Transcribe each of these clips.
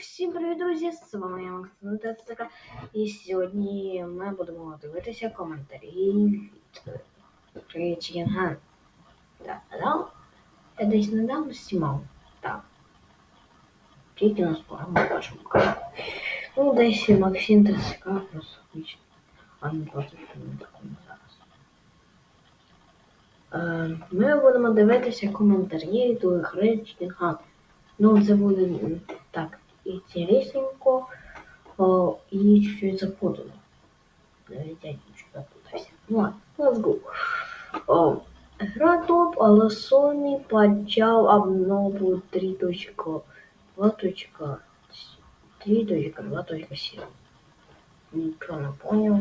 Всім привіт, друзі! З вами я Максим Тецика. І сьогодні ми будемо дивитися коментарі від Чінган. Так, да? Я десь недавно знімав. Так. Тільки на першому каналі. Ну, десь Максим Тецика просто вічно. А не просто на такому зараз. Е, Ми будемо дивитися коментарі до гри Ну, це буде м, так интересненько о, и. Навіть я чуть запутався. Ну ладно, let's go. О, гра топ, але Sony почав обнову 3.2.3.2.7. Нічого не понял.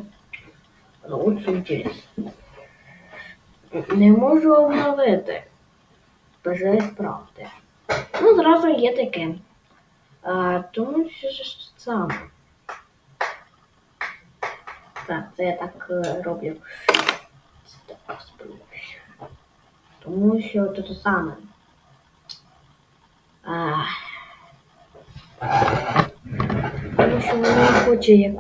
Але очень интересно. Не можу обновити. Бажаю справді. Ну, зразу є таке. А, тому що ж саме. Так, це я так е, роблю. Це так. Тому що це те саме. А, тому що вона хоче як.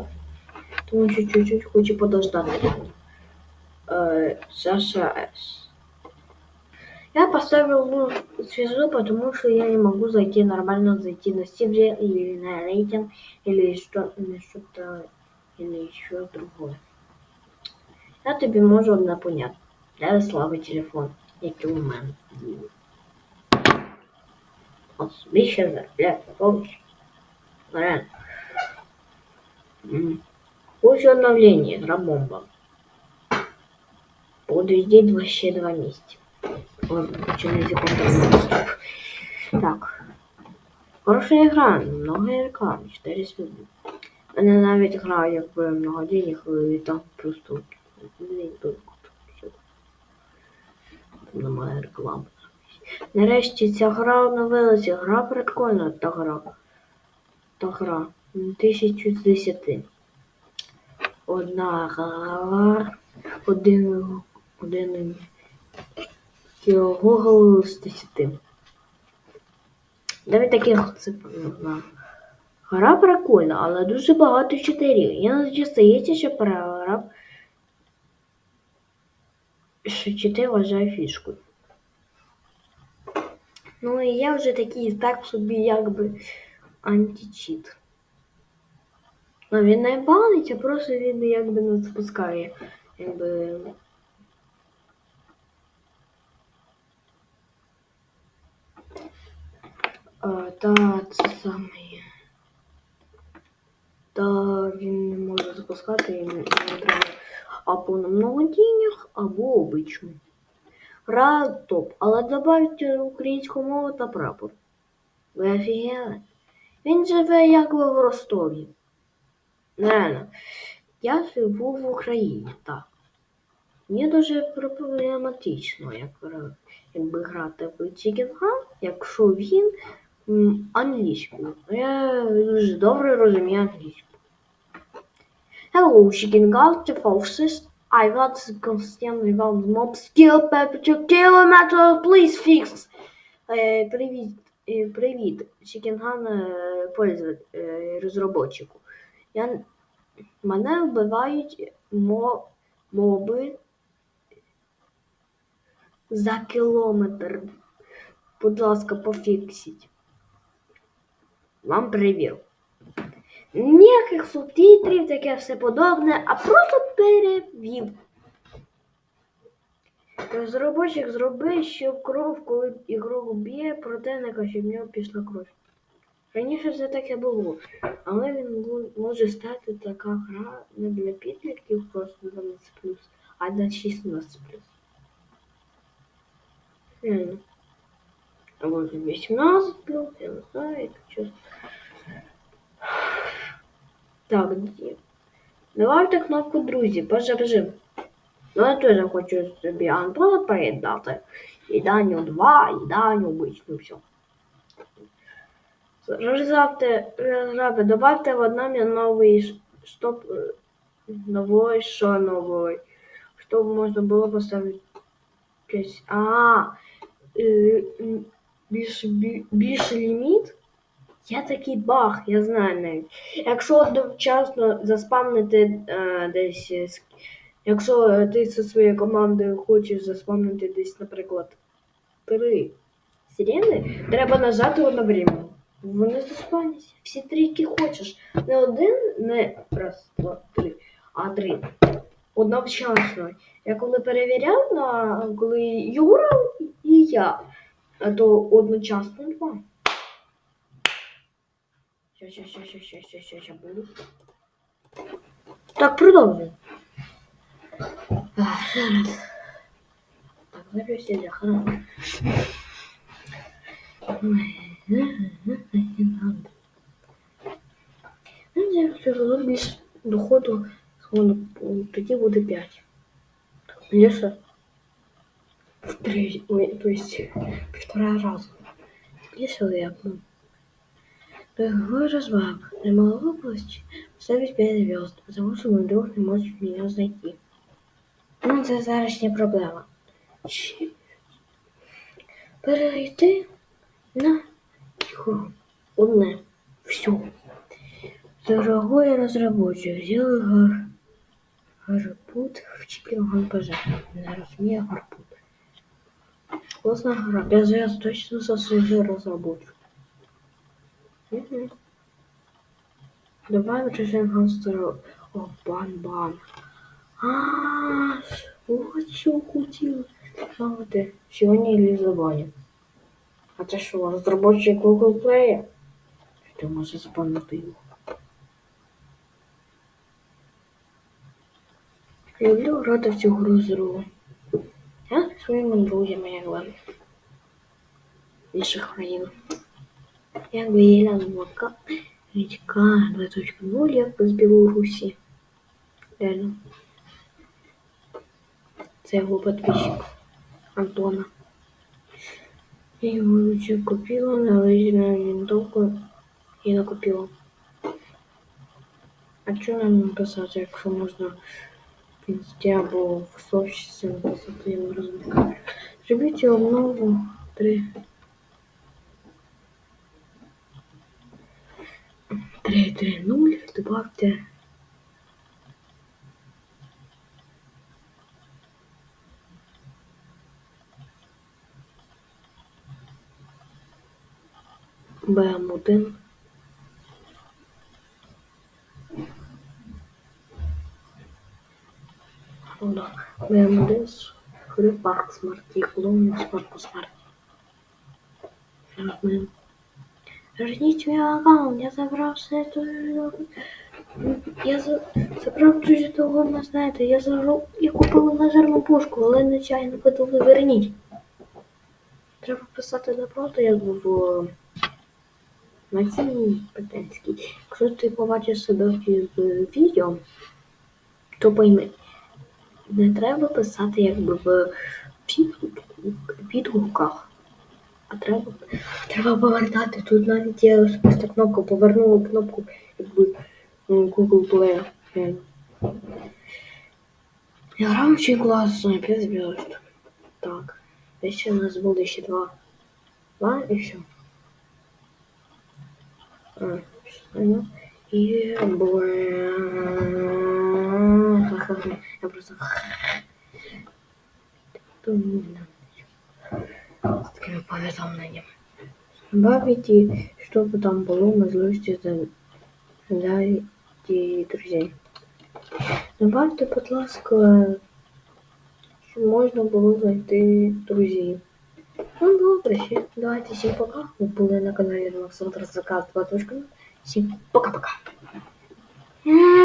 Тому що чуть-чуть хоче подождати. Е, Саша Я поставил ну, звезду, потому что я не могу зайти нормально, зайти на Стиве или на рейтинг, или что, или что-то, или еще другое. Я тобі можу одне поняти. Для слави телефон, який у мене. От більше заробляє, помниш? Реально. М. Хочу обновление, игра бомба. Буду ждать вообще два месяца. Ладно, хочу на секунду. Так. Хорошая игра, много реклам, 4 звезды. Мене навіть гра, якби много денег, і там просто немає реклами. Нарешті ця гра обновилася. Гра прикольна, та гра. Та гра. Тисячу з десяти. Одна гра. Один. Один. Google з десяти. Навіть таких цифр не. Гра прикольна, але дуже багато читерів. Іноді стається, що програв, що чити вважає фішкою. Ну і я вже такий так собі якби античіт. Ну він не банить, а просто він якби не запускає. Якби. Та це саме. Та він не може запускати, не треба або на много денег, або обичну. Гра топ, але добавте українську мову та прапор. Ви офігели? Він живе якби в Ростові. Реально. Я живу в Україні, так. Мені дуже проблематично, як, якби грати в Hunt, якщо він англійською. Я дуже добре розумію англійську. Hello, Chicken Guard, the forces. I got constantly around mob skill temperature kilometer, please fix. Е, привіт, е, привіт, Чікінган е, розробочику. Я, мене вбивають мо, моби за кілометр. Будь ласка, пофіксіть. Вам перевірю. Ніяких субтитрів, таке все подобне, а просто перевів. Розробочик зроби, щоб кров, коли ігрок б'є противника, щоб в нього пішла кров. Раніше все таке було, але він може стати така гра не для підлітків просто 12 а для 16 Реально. Або для 18 я не знаю, як чесно. Так, де? Давайте кнопку друзі, пожержим. Ну, я теж хочу собі Android передати. І Даню 2, і Даню обичну, все. Розрабте, розрабте, добавте в одном новый ш- чтоб э, новой, что новый, чтобы можно было поставить пять. А, э, м, більше, бі- ліміт Є такий баг, я знаю навіть. Якщо одночасно заспамнити е, десь. е, Якщо ти зі своєю командою хочеш заспамнити десь, наприклад, три сирени, треба нажати одновременно. Вони заспавняться. Всі три, які хочеш. Не один, не раз, два, три, а три. Одночасно. Я коли перевіряв, на, коли Юра і я, а то одночасно два. Ща, ща, ща, ща, ща, ща, ща, ща буду. Так, продовжуй. Ах, зараз. Так, запись я хорошо. Ну, якщо було більше доходу, сходу, тоді буде 5. Більше в Три, ой, то есть півтора разу. Більше як, ну. Дорогой разбак, не могу пусть ставить 5 звезд, потому что мой друг не может меня знайти. Ну, це зараз не проблема. Чи- Перейти на його одне. Все. Дорогой разработчик, сделай гар... гарпут в чипе ПЖ. Не розумію гарпут Класна гра. Я зараз точно засвіжу разработчик. Угу. Давай вычислим гангстера. О, бан-бан. А, вот что кутил. А вот ты. Сегодня или забанен. А ты что, разработчик Google Play? Ты можешь запомнить его. Люблю грати в цю гру з Ру. Я зі своїми друзями, якби. Інших країн. Якби Єляна Мока, Вітька 2.0, якби з Білорусі. Реально. Це його підписчик Антона. Я його вже купила на лазерную винтовку і накупила. А що нам написати, якщо можна в інсті або в сообществі написати, я не розумію. Зробіть обнову 3. 3.3.0, добавте БМ1. Да, БМ1 з Free Park Смарті, клоун Смарті. Зараз. Верніть мій аккаунт, я забрав все то... Я за... забрав дуже того, ви знаєте, я забрав... Я купив лазерну пушку, але нечайно подали верніть. Треба писати напроти, як в Максим Петенський. Якщо ти побачиш себе в відео, то пойми, не треба писати якби в відгуках. А треба, треба повертати. Тут навіть є особиста кнопка, повернула кнопку якби м, Google Play. Я очень класно, 5 звезд. Так, десь у нас буде ще два. Два і все. А. І буде... Я просто... З такими повідомленнями. Добавите, чтобы там было можливості для друзей. Добавте, будь ласка, щоб можна було знайти друзів. Ну, добре, ще. Давайте всім пока. Ви були на каналі Олександр Заказ 2.0. Всім пока-пока.